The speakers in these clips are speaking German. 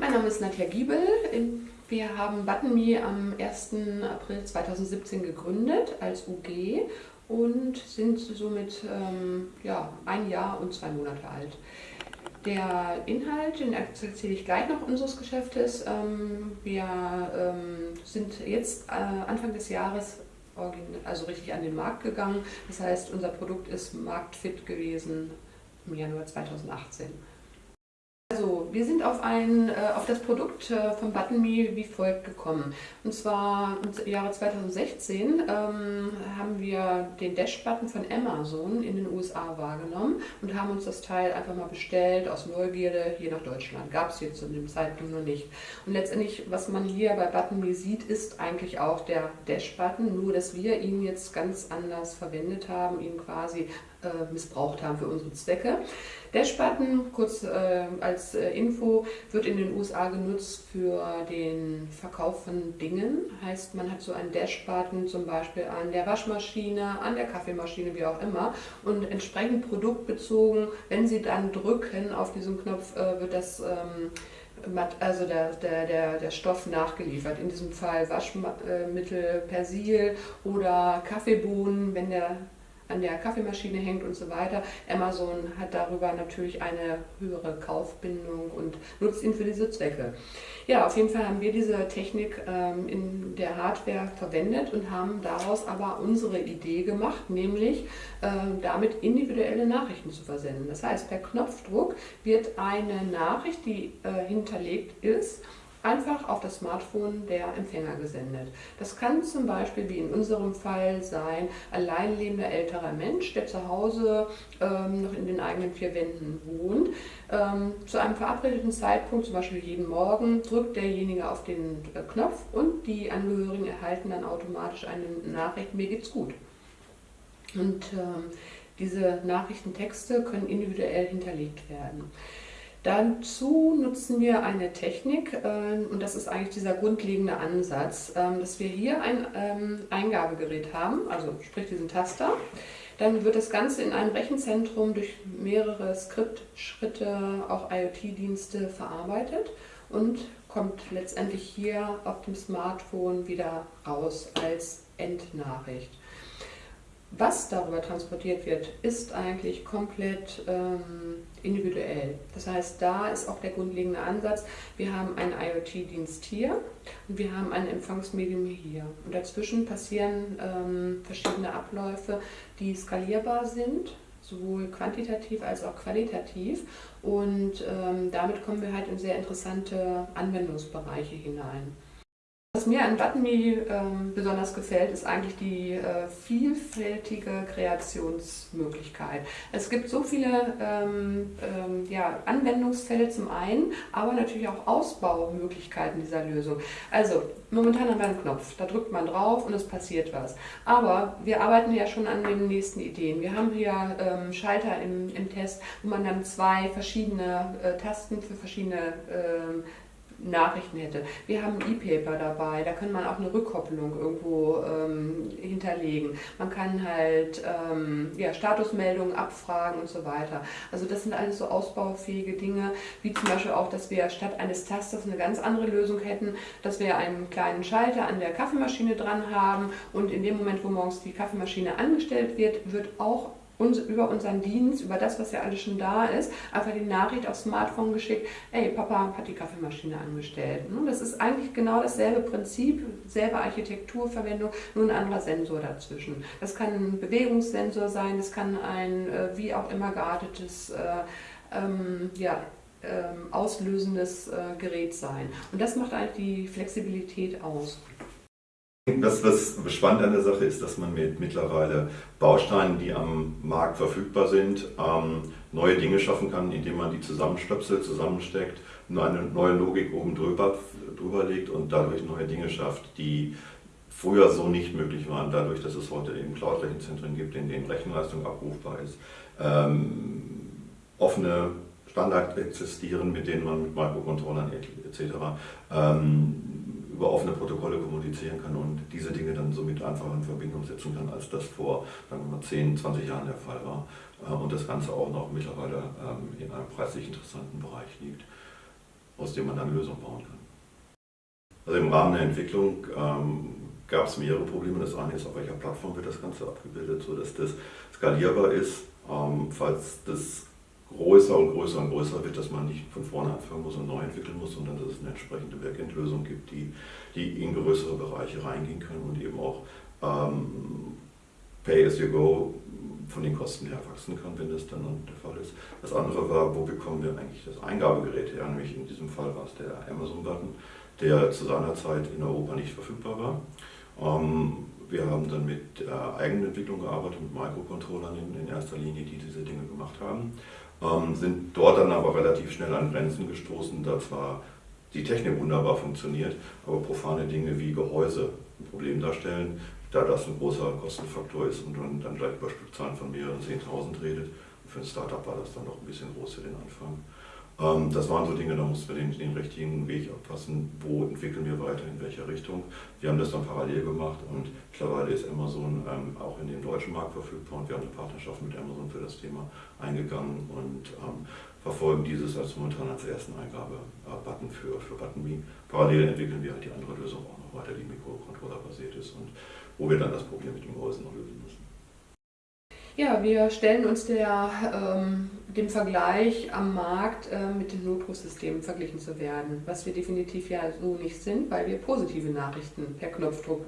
Mein Name ist Nadja Giebel. Wir haben ButtonMe am 1. April 2017 gegründet als UG und sind somit ähm, ja, ein Jahr und zwei Monate alt. Der Inhalt, den erzähle ich gleich noch unseres Geschäftes. Ähm, wir ähm, sind jetzt äh, Anfang des Jahres also richtig an den Markt gegangen. Das heißt, unser Produkt ist marktfit gewesen im Januar 2018. Also, wir sind auf, ein, äh, auf das Produkt äh, von ButtonMe wie folgt gekommen. Und zwar im Jahre 2016 ähm, haben wir den Dash-Button von Amazon in den USA wahrgenommen und haben uns das Teil einfach mal bestellt aus Neugierde hier nach Deutschland. Gab es jetzt zu dem Zeitpunkt noch nicht. Und letztendlich, was man hier bei ButtonMe sieht, ist eigentlich auch der Dash-Button, nur dass wir ihn jetzt ganz anders verwendet haben, ihn quasi missbraucht haben für unsere Zwecke. Dash-Button, kurz äh, als äh, Info, wird in den USA genutzt für den Verkauf von Dingen. Heißt, man hat so einen Dash-Button zum Beispiel an der Waschmaschine, an der Kaffeemaschine, wie auch immer. Und entsprechend produktbezogen, wenn Sie dann drücken auf diesen Knopf, äh, wird das... Ähm, also der, der, der, der Stoff nachgeliefert. In diesem Fall Waschmittel, Persil oder Kaffeebohnen, wenn der an der Kaffeemaschine hängt und so weiter. Amazon hat darüber natürlich eine höhere Kaufbindung und nutzt ihn für diese Zwecke. Ja, auf jeden Fall haben wir diese Technik ähm, in der Hardware verwendet und haben daraus aber unsere Idee gemacht, nämlich äh, damit individuelle Nachrichten zu versenden. Das heißt, per Knopfdruck wird eine Nachricht, die äh, hinterlegt ist, einfach auf das Smartphone der Empfänger gesendet. Das kann zum Beispiel, wie in unserem Fall, sein, allein lebender älterer Mensch, der zu Hause ähm, noch in den eigenen vier Wänden wohnt. Ähm, zu einem verabredeten Zeitpunkt, zum Beispiel jeden Morgen, drückt derjenige auf den äh, Knopf und die Angehörigen erhalten dann automatisch eine Nachricht, mir geht's gut. Und ähm, diese Nachrichtentexte können individuell hinterlegt werden. Dazu nutzen wir eine Technik äh, und das ist eigentlich dieser grundlegende Ansatz, äh, dass wir hier ein ähm, Eingabegerät haben, also sprich diesen Taster. Dann wird das Ganze in einem Rechenzentrum durch mehrere Skriptschritte, auch IoT-Dienste verarbeitet und kommt letztendlich hier auf dem Smartphone wieder raus als Endnachricht. Was darüber transportiert wird, ist eigentlich komplett ähm, individuell. Das heißt, da ist auch der grundlegende Ansatz, wir haben einen IoT-Dienst hier und wir haben ein Empfangsmedium hier. Und dazwischen passieren ähm, verschiedene Abläufe, die skalierbar sind, sowohl quantitativ als auch qualitativ. Und ähm, damit kommen wir halt in sehr interessante Anwendungsbereiche hinein. Was mir an ButtonMe ähm, besonders gefällt, ist eigentlich die äh, vielfältige Kreationsmöglichkeit. Es gibt so viele ähm, ähm, ja, Anwendungsfälle zum einen, aber natürlich auch Ausbaumöglichkeiten dieser Lösung. Also momentan haben wir einen Knopf, da drückt man drauf und es passiert was. Aber wir arbeiten ja schon an den nächsten Ideen. Wir haben hier ähm, Schalter im, im Test, wo man dann zwei verschiedene äh, Tasten für verschiedene ähm, Nachrichten hätte. Wir haben E-Paper dabei, da kann man auch eine Rückkopplung irgendwo ähm, hinterlegen. Man kann halt ähm, ja, Statusmeldungen abfragen und so weiter. Also das sind alles so ausbaufähige Dinge, wie zum Beispiel auch, dass wir statt eines Tasters eine ganz andere Lösung hätten, dass wir einen kleinen Schalter an der Kaffeemaschine dran haben und in dem Moment, wo morgens die Kaffeemaschine angestellt wird, wird auch über unseren Dienst, über das, was ja alles schon da ist, einfach die Nachricht aufs Smartphone geschickt, ey, Papa hat die Kaffeemaschine angestellt. Das ist eigentlich genau dasselbe Prinzip, selbe Architekturverwendung, nur ein anderer Sensor dazwischen. Das kann ein Bewegungssensor sein, das kann ein äh, wie auch immer geartetes äh, ähm, ja, ähm, auslösendes äh, Gerät sein. Und das macht eigentlich die Flexibilität aus. Das, was spannend an der Sache ist, dass man mit mittlerweile Bausteinen, die am Markt verfügbar sind, ähm, neue Dinge schaffen kann, indem man die zusammenstöpselt, zusammensteckt, eine neue Logik oben drüber, drüber legt und dadurch neue Dinge schafft, die früher so nicht möglich waren, dadurch, dass es heute eben Cloud-Rechenzentren gibt, in denen Rechenleistung abrufbar ist, ähm, offene Standards existieren, mit denen man mit Microcontrollern etc. Ähm, über offene Protokolle kommunizieren kann und diese Dinge dann somit einfacher in Verbindung setzen kann, als das vor sagen wir mal, 10, 20 Jahren der Fall war. Äh, und das Ganze auch noch mittlerweile ähm, in einem preislich interessanten Bereich liegt. aus dem man dann Lösungen bauen kann. Also im Rahmen der Entwicklung ähm, gab es mehrere Probleme. Das eine ist, auf welcher Plattform wird das Ganze abgebildet, sodass das skalierbar ist, ähm, falls das größer und größer und größer wird, dass man nicht von vorne anfangen muss und neu entwickeln muss, sondern dass es eine entsprechende Backend-Lösung gibt, die, die in größere Bereiche reingehen können und eben auch ähm, Pay-as-you-go von den Kosten her wachsen kann, wenn das dann der Fall ist. Das andere war, wo bekommen wir eigentlich das Eingabegerät her? Nämlich in diesem Fall war es der Amazon-Button, der zu seiner Zeit in Europa nicht verfügbar war. Ähm, wir haben dann mit äh, Eigenentwicklung gearbeitet, mit Microcontrollern in, in, erster Linie, die diese Dinge gemacht haben. Ähm, sind dort dann aber relativ schnell an Grenzen gestoßen, da zwar die Technik wunderbar funktioniert, aber profane Dinge wie Gehäuse ein Problem darstellen, da das ein großer Kostenfaktor ist und man dann gleich über Stückzahlen von mehreren 10.000 redet. für ein Startup war das dann noch ein bisschen groß für den Anfang. Ähm, das waren so Dinge, da mussten wir den, den, richtigen Weg abpassen, wo entwickeln wir weiter, in welcher Richtung. Wir haben das dann parallel gemacht und mittlerweile ist Amazon ähm, auch in dem deutschen Markt verfügbar und wir haben eine Partnerschaft mit Amazon für das Thema eingegangen und ähm, verfolgen dieses als momentan als ersten Eingabe-Button für, für ButtonMe. Parallel entwickeln wir halt die andere Lösung auch noch weiter, die Mikrocontroller basiert ist und wo wir dann das Problem mit dem Gehäuse noch lösen müssen. Ja, wir stellen uns der, ähm, dem Vergleich am Markt äh, mit den Notrufsystemen verglichen zu werden, was wir definitiv ja so nicht sind, weil wir positive Nachrichten per Knopfdruck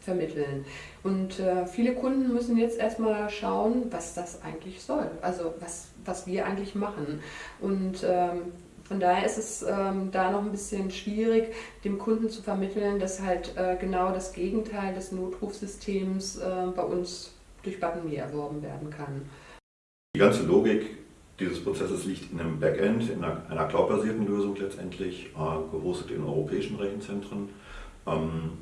vermitteln. Und äh, viele Kunden müssen jetzt erstmal schauen, was das eigentlich soll, also was, was wir eigentlich machen. Und ähm, von daher ist es ähm, da noch ein bisschen schwierig, dem Kunden zu vermitteln, dass halt äh, genau das Gegenteil des Notrufsystems äh, bei uns durch ButtonMe erworben werden kann. Die ganze Logik dieses Prozesses liegt in einem Backend, in einer, einer cloud-basierten Lösung letztendlich, äh, gehostet in europäischen Rechenzentren. Ähm,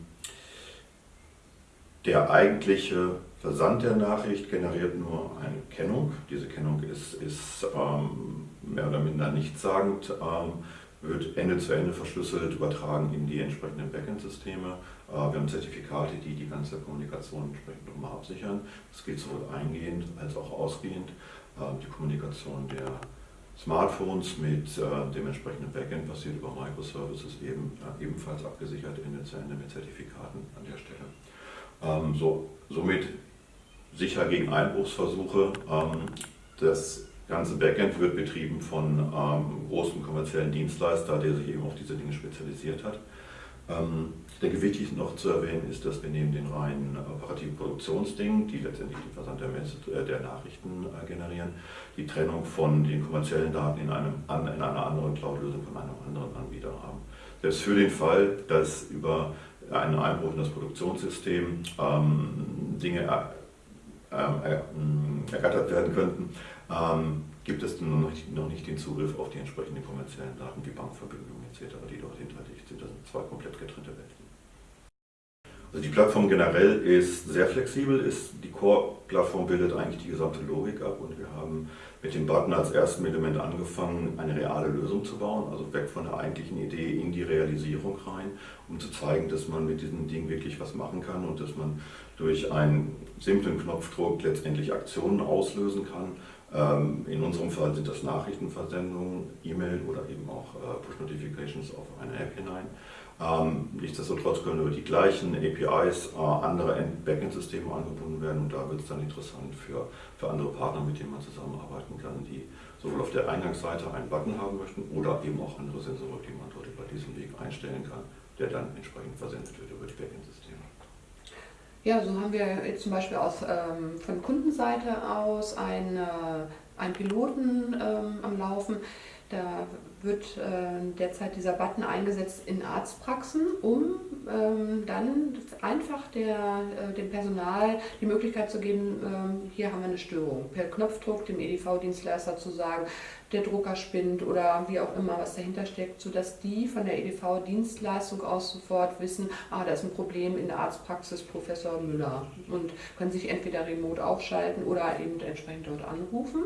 der eigentliche Versand der Nachricht generiert nur eine Kennung. Diese Kennung ist, ist ähm, mehr oder minder nichtssagend. Ähm, wird Ende zu Ende verschlüsselt, übertragen in die entsprechenden Backend-Systeme. Äh, wir haben Zertifikate, die die ganze Kommunikation entsprechend nochmal absichern. Das geht sowohl eingehend als auch ausgehend. Äh, die Kommunikation der Smartphones mit äh, dem entsprechenden Backend basiert über Microservices eben, ebenfalls abgesichert Ende zu Ende mit Zertifikaten an der Stelle. Ähm, so, somit sicher gegen Einbruchsversuche. Ähm, das ganze Backend wird betrieben von ähm, großen kommerziellen Dienstleister, der sich eben auf diese Dinge spezialisiert hat. Ähm, ich wichtig noch zu erwähnen ist, dass wir neben den reinen operativen Produktionsdingen, die letztendlich den Versand der, äh, der Nachrichten äh, generieren, die Trennung von den kommerziellen Daten in, einem, an, in einer anderen Cloud-Lösung von einem anderen Anbieter haben. Selbst für den Fall, dass über einen Einbruch in das Produktionssystem ähm, Dinge ergattert werden könnten, ähm, gibt es noch nicht, noch nicht den Zugriff auf die entsprechenden kommerziellen Daten wie Bankverbindungen etc., die dort hinterlegt sind. Das sind zwei komplett getrennte Welten. Also die Plattform generell ist sehr flexibel, ist, die Core-Plattform bildet eigentlich die gesamte Logik ab und wir haben mit dem Button als erstem Element angefangen, eine reale Lösung zu bauen, also weg von der eigentlichen Idee in die Realisierung rein, um zu zeigen, dass man mit diesem Ding wirklich was machen kann und dass man durch einen simplen Knopfdruck letztendlich Aktionen auslösen kann. Ähm, in unserem Fall sind das Nachrichtenversendungen, E-Mail oder eben auch äh, Push-Notifications auf eine App hinein. Ähm, nichtsdestotrotz können über die gleichen APIs äh, andere Backend-Systeme angebunden werden und da wird es dann interessant für, für andere Partner, mit denen man zusammenarbeiten kann, die sowohl auf der Eingangsseite einen Button haben möchten oder eben auch andere Sensoren, die man dort über diesen Weg einstellen kann, der dann entsprechend versendet wird über die Backend-Systeme. Ja, so haben wir jetzt zum Beispiel aus, ähm, von Kundenseite aus einen, äh, einen Piloten ähm, am Laufen. Da wird äh, derzeit dieser Button eingesetzt in Arztpraxen, um ähm, dann einfach der, äh, dem Personal die Möglichkeit zu geben, ähm, hier haben wir eine Störung. Per Knopfdruck dem EDV-Dienstleister zu sagen, der Drucker spinnt oder wie auch immer, was dahinter steckt, sodass die von der EDV-Dienstleistung aus sofort wissen, ah, da ist ein Problem in der Arztpraxis Professor Müller und können sich entweder remote aufschalten oder eben entsprechend dort anrufen.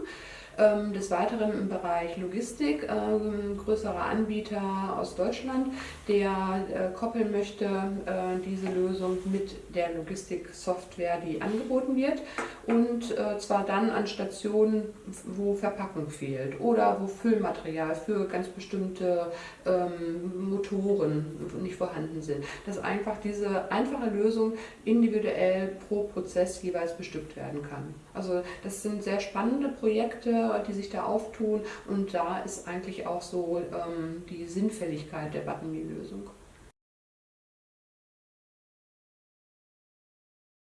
Ähm, des Weiteren im Bereich Logistik, ein ähm, größerer Anbieter aus Deutschland, der äh, koppeln möchte äh, diese Lösung mit der Logistiksoftware, die angeboten wird und äh, zwar dann an Stationen, wo Verpackung fehlt oder wo Füllmaterial für ganz bestimmte ähm, Motoren nicht vorhanden sind. Dass einfach diese einfache Lösung individuell pro Prozess jeweils bestückt werden kann. Also das sind sehr spannende Projekte, die sich da auftun und da ist eigentlich auch so ähm, die Sinnfälligkeit der Buttonme-Lösung.